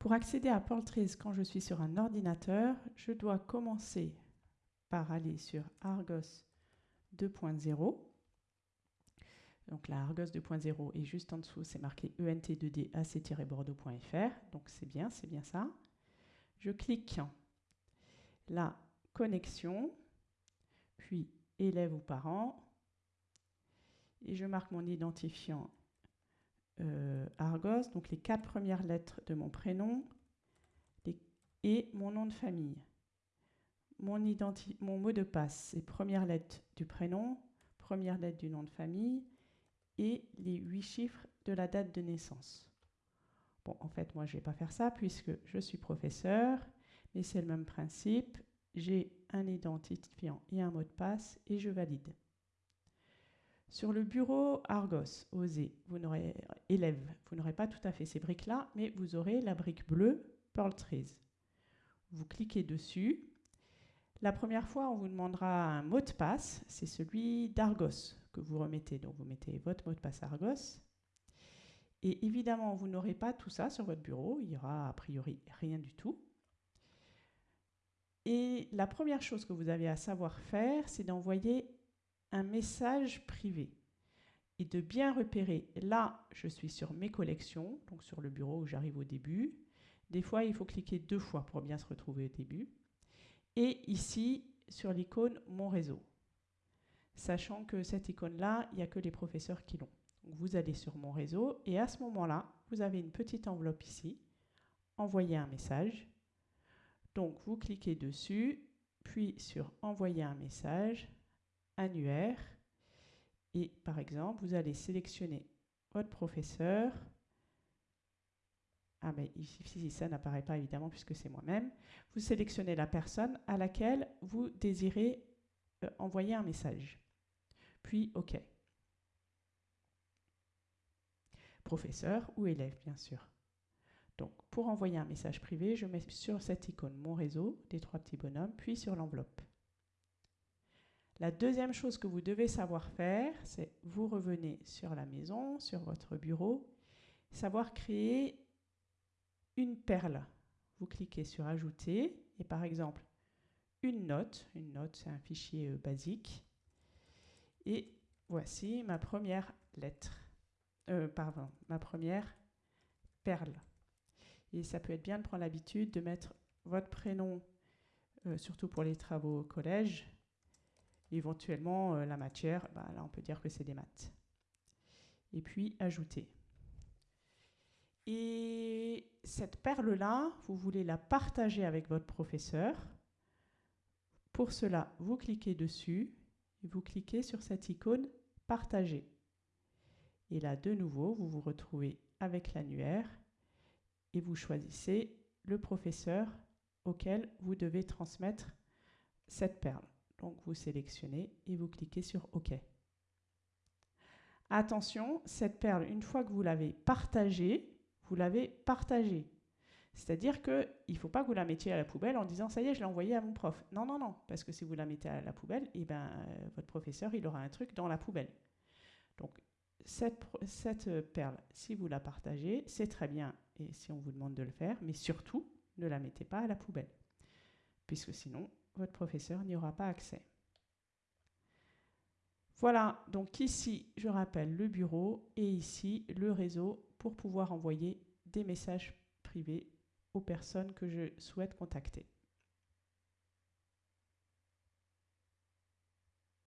Pour accéder à Portraits quand je suis sur un ordinateur, je dois commencer par aller sur Argos 2.0. Donc la Argos 2.0 est juste en dessous, c'est marqué ent2d-ac-bordeaux.fr. Donc c'est bien, c'est bien ça. Je clique la connexion, puis élève ou parent, et je marque mon identifiant euh, Argos, donc les quatre premières lettres de mon prénom et mon nom de famille. Mon, mon mot de passe, c'est première lettre du prénom, première lettre du nom de famille et les huit chiffres de la date de naissance. Bon, en fait, moi, je ne vais pas faire ça puisque je suis professeur, mais c'est le même principe. J'ai un identifiant et un mot de passe et je valide. Sur le bureau Argos, OSE, vous n'aurez élève, vous n'aurez pas tout à fait ces briques-là, mais vous aurez la brique bleue Pearl Trees. Vous cliquez dessus. La première fois, on vous demandera un mot de passe, c'est celui d'Argos que vous remettez. Donc vous mettez votre mot de passe Argos. Et évidemment, vous n'aurez pas tout ça sur votre bureau, il n'y aura a priori rien du tout. Et la première chose que vous avez à savoir faire, c'est d'envoyer un message privé et de bien repérer, là, je suis sur mes collections, donc sur le bureau où j'arrive au début. Des fois, il faut cliquer deux fois pour bien se retrouver au début. Et ici, sur l'icône Mon réseau. Sachant que cette icône-là, il n'y a que les professeurs qui l'ont. Vous allez sur Mon réseau et à ce moment-là, vous avez une petite enveloppe ici, Envoyer un message. Donc, vous cliquez dessus, puis sur Envoyer un message, annuaire. Et par exemple, vous allez sélectionner votre professeur. Ah mais ici, ça n'apparaît pas évidemment puisque c'est moi-même. Vous sélectionnez la personne à laquelle vous désirez euh, envoyer un message. Puis OK. Professeur ou élève, bien sûr. Donc, pour envoyer un message privé, je mets sur cette icône mon réseau, des trois petits bonhommes, puis sur l'enveloppe. La deuxième chose que vous devez savoir faire, c'est vous revenez sur la maison, sur votre bureau, savoir créer une perle. Vous cliquez sur Ajouter et par exemple une note. Une note, c'est un fichier euh, basique. Et voici ma première lettre. Euh, pardon, ma première perle. Et ça peut être bien de prendre l'habitude de mettre votre prénom, euh, surtout pour les travaux au collège, Éventuellement, euh, la matière, bah, là, on peut dire que c'est des maths. Et puis, ajouter. Et cette perle-là, vous voulez la partager avec votre professeur. Pour cela, vous cliquez dessus et vous cliquez sur cette icône « Partager ». Et là, de nouveau, vous vous retrouvez avec l'annuaire et vous choisissez le professeur auquel vous devez transmettre cette perle. Donc vous sélectionnez et vous cliquez sur OK. Attention, cette perle, une fois que vous l'avez partagée, vous l'avez partagée. C'est-à-dire qu'il ne faut pas que vous la mettiez à la poubelle en disant « ça y est, je l'ai envoyée à mon prof ». Non, non, non, parce que si vous la mettez à la poubelle, eh ben, euh, votre professeur, il aura un truc dans la poubelle. Donc, cette, cette perle, si vous la partagez, c'est très bien, et si on vous demande de le faire, mais surtout, ne la mettez pas à la poubelle, puisque sinon, votre professeur n'y aura pas accès. Voilà, donc ici, je rappelle le bureau et ici, le réseau pour pouvoir envoyer des messages privés aux personnes que je souhaite contacter.